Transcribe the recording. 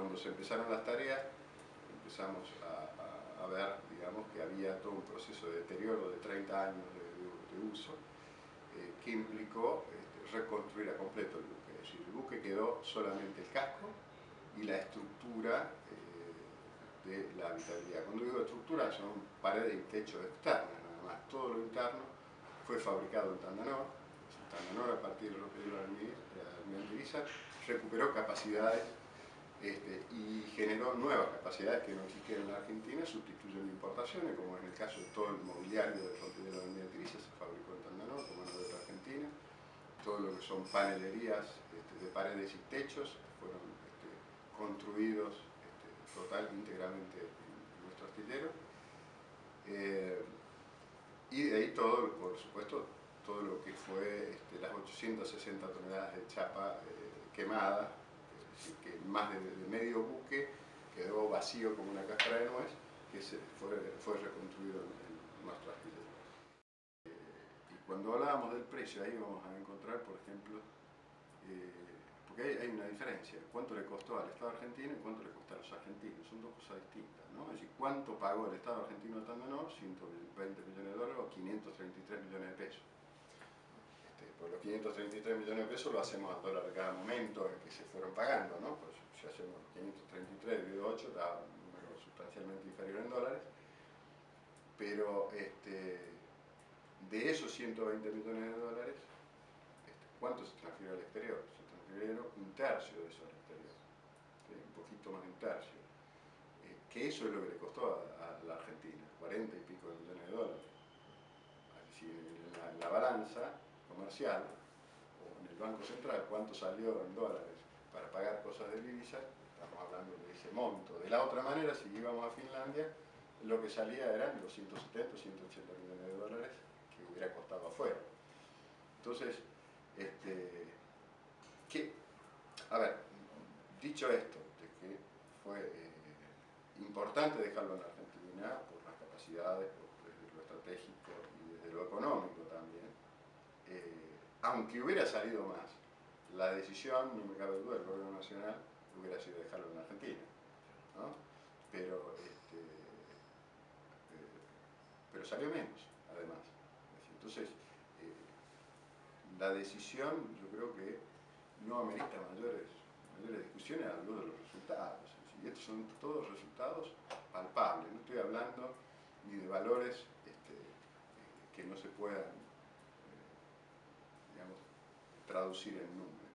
cuando se empezaron las tareas, empezamos a, ver, digamos, que había todo un proceso de deterioro de 30 años de, uso, eh, que implicó este, reconstruir a completo el buque. Es decir, el buque quedó solamente el casco y la estructura eh, de la habitabilidad. Cuando digo estructura son paredes y techos externas, nada más. Todo lo interno fue fabricado en Tandanor. Tandanor, a partir de lo que dio la almirante recuperó capacidades nuevas capacidades que no existían en la Argentina, sustituyendo importaciones, como en el caso de todo el mobiliario del de la Avenida Grisa se fabricó en Tandanor, como en la Argentina, todo lo que son panelerías este, de paredes y techos fueron este, construidos total íntegramente en nuestro astillero. Eh, y de ahí todo, por supuesto, todo lo que fue las 860 toneladas de chapa eh, quemada, que más de, medio buque quedó vacío como una cáscara de nuez, que se fue, fue reconstruido en, nuestro astillero. Eh, y cuando hablábamos del precio, ahí vamos a encontrar, por ejemplo, eh, porque hay, una diferencia, cuánto le costó al Estado argentino y cuánto le costó a los argentinos, son dos cosas distintas, ¿no? Es decir, cuánto pagó el Estado argentino al Tandanor, 120 millones de dólares o 533 millones de pesos. Este, por los 533 millones de pesos lo hacemos a dólar cada momento en que se fueron pagando, ¿no? Pues si hacemos 533 dividido 8 da un número sustancialmente inferior en dólares, pero este, de esos 120 millones de dólares, este, ¿cuánto se transfirió al exterior? Se transfirieron un tercio de eso al exterior, un poquito más de un tercio. Eh, que eso es lo que le costó a, la Argentina, 40 y pico de millones de dólares. Así, en la balanza, comercial o en el Banco Central cuánto salió en dólares para pagar cosas de divisa, estamos hablando de ese monto. De la otra manera, si íbamos a Finlandia, lo que salía eran los 170 180 millones de dólares que hubiera costado afuera. Entonces, este, ¿qué? a ver, dicho esto, de que fue eh, importante dejarlo en Argentina por las capacidades, por desde lo estratégico y desde lo económico también, eh, aunque hubiera salido más, la decisión, no me cabe duda, del gobierno nacional hubiera sido dejarlo en Argentina. Pero, este, eh, pero salió menos, además. Entonces, eh, la decisión yo creo que no amerita mayores, discusiones algo de los resultados. Y estos son todos resultados palpables, no estoy hablando ni de valores este, que no se puedan traducir en números.